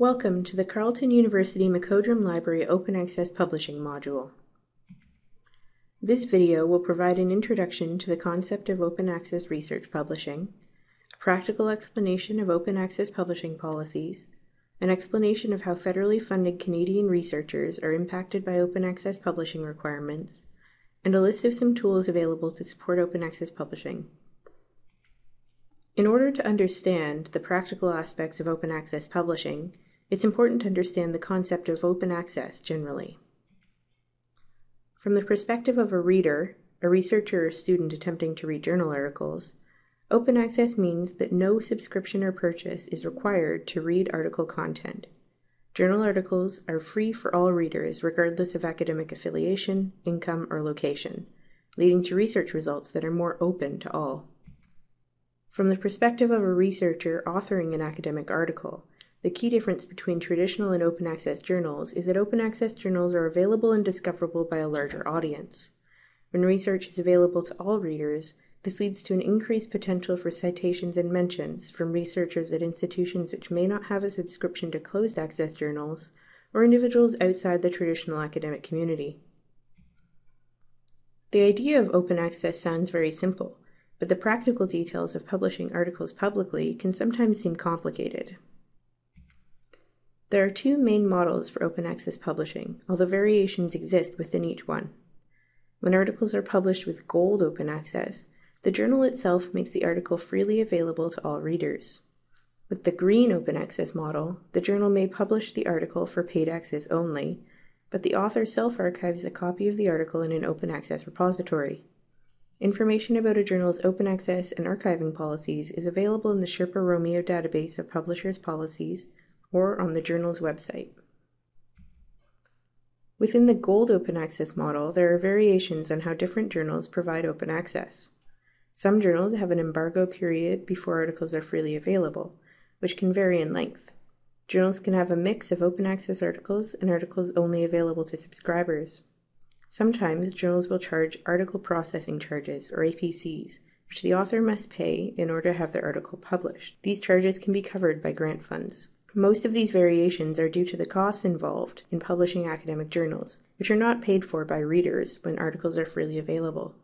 Welcome to the Carleton University MacOdrum Library Open Access Publishing module. This video will provide an introduction to the concept of open access research publishing, a practical explanation of open access publishing policies, an explanation of how federally funded Canadian researchers are impacted by open access publishing requirements, and a list of some tools available to support open access publishing. In order to understand the practical aspects of open access publishing, it's important to understand the concept of open access generally. From the perspective of a reader, a researcher or student attempting to read journal articles, open access means that no subscription or purchase is required to read article content. Journal articles are free for all readers regardless of academic affiliation, income, or location, leading to research results that are more open to all. From the perspective of a researcher authoring an academic article, the key difference between traditional and open access journals is that open access journals are available and discoverable by a larger audience. When research is available to all readers, this leads to an increased potential for citations and mentions from researchers at institutions which may not have a subscription to closed access journals or individuals outside the traditional academic community. The idea of open access sounds very simple, but the practical details of publishing articles publicly can sometimes seem complicated. There are two main models for open access publishing, although variations exist within each one. When articles are published with gold open access, the journal itself makes the article freely available to all readers. With the green open access model, the journal may publish the article for paid access only, but the author self-archives a copy of the article in an open access repository. Information about a journal's open access and archiving policies is available in the Sherpa Romeo database of publishers' policies or on the journal's website. Within the Gold Open Access model, there are variations on how different journals provide open access. Some journals have an embargo period before articles are freely available, which can vary in length. Journals can have a mix of open access articles and articles only available to subscribers. Sometimes journals will charge article processing charges, or APCs, which the author must pay in order to have their article published. These charges can be covered by grant funds. Most of these variations are due to the costs involved in publishing academic journals, which are not paid for by readers when articles are freely available.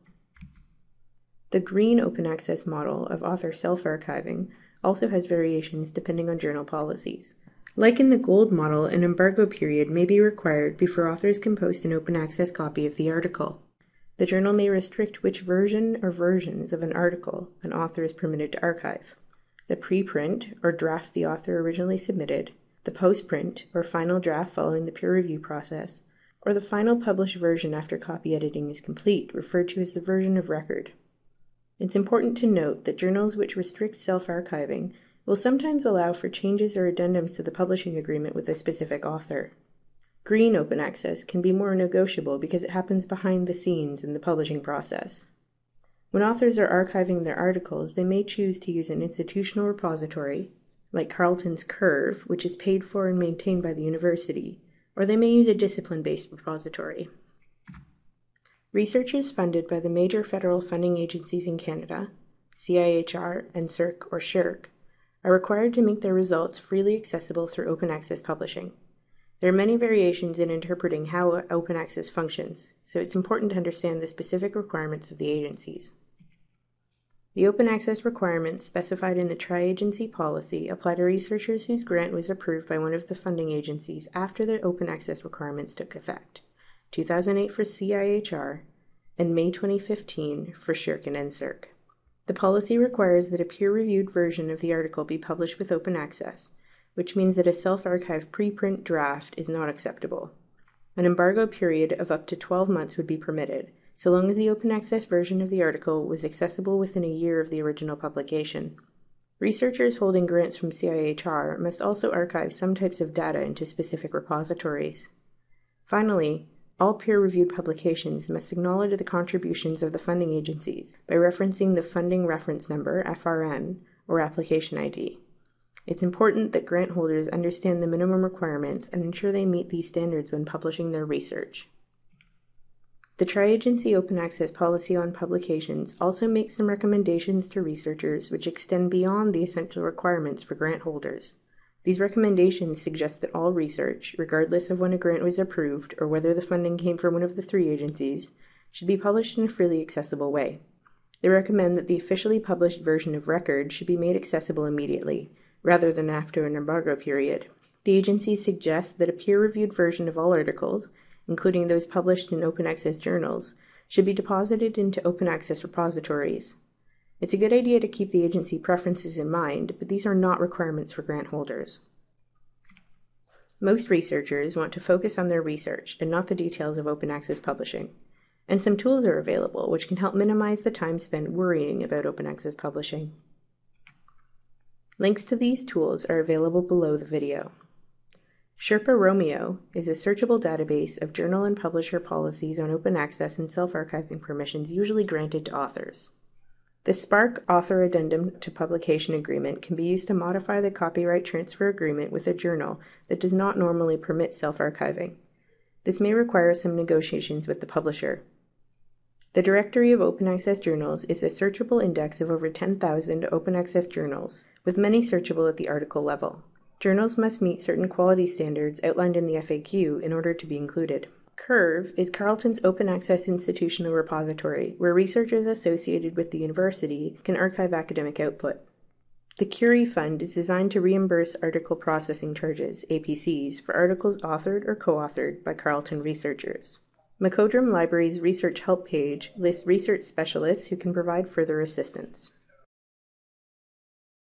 The green open access model of author self-archiving also has variations depending on journal policies. Like in the gold model, an embargo period may be required before authors can post an open access copy of the article. The journal may restrict which version or versions of an article an author is permitted to archive the preprint or draft the author originally submitted, the postprint or final draft following the peer review process, or the final published version after copy editing is complete, referred to as the version of record. It's important to note that journals which restrict self-archiving will sometimes allow for changes or addendums to the publishing agreement with a specific author. Green open access can be more negotiable because it happens behind the scenes in the publishing process. When authors are archiving their articles, they may choose to use an institutional repository, like Carleton's Curve, which is paid for and maintained by the university, or they may use a discipline-based repository. Researchers funded by the major federal funding agencies in Canada, CIHR, NSERC, or SSHRC, are required to make their results freely accessible through open access publishing. There are many variations in interpreting how open access functions, so it's important to understand the specific requirements of the agencies. The open access requirements specified in the tri-agency policy apply to researchers whose grant was approved by one of the funding agencies after the open access requirements took effect, 2008 for CIHR and May 2015 for SSHRC and NSERC. The policy requires that a peer-reviewed version of the article be published with open access, which means that a self-archived preprint draft is not acceptable. An embargo period of up to 12 months would be permitted, so long as the open access version of the article was accessible within a year of the original publication. Researchers holding grants from CIHR must also archive some types of data into specific repositories. Finally, all peer-reviewed publications must acknowledge the contributions of the funding agencies by referencing the Funding Reference Number, FRN, or Application ID. It's important that grant holders understand the minimum requirements and ensure they meet these standards when publishing their research. The Tri-Agency Open Access Policy on Publications also makes some recommendations to researchers which extend beyond the essential requirements for grant holders. These recommendations suggest that all research, regardless of when a grant was approved or whether the funding came from one of the three agencies, should be published in a freely accessible way. They recommend that the officially published version of record should be made accessible immediately, rather than after an embargo period. The agencies suggest that a peer reviewed version of all articles, including those published in open access journals, should be deposited into open access repositories. It's a good idea to keep the agency preferences in mind, but these are not requirements for grant holders. Most researchers want to focus on their research and not the details of open access publishing. And some tools are available which can help minimize the time spent worrying about open access publishing. Links to these tools are available below the video. Sherpa Romeo is a searchable database of journal and publisher policies on open access and self-archiving permissions usually granted to authors. The SPARC Author Addendum to Publication Agreement can be used to modify the copyright transfer agreement with a journal that does not normally permit self-archiving. This may require some negotiations with the publisher. The Directory of Open Access Journals is a searchable index of over 10,000 open access journals, with many searchable at the article level. Journals must meet certain quality standards outlined in the FAQ in order to be included. CURVE is Carleton's open access institutional repository where researchers associated with the university can archive academic output. The Curie Fund is designed to reimburse article processing charges, APCs, for articles authored or co-authored by Carleton researchers. MacOdrum Library's research help page lists research specialists who can provide further assistance.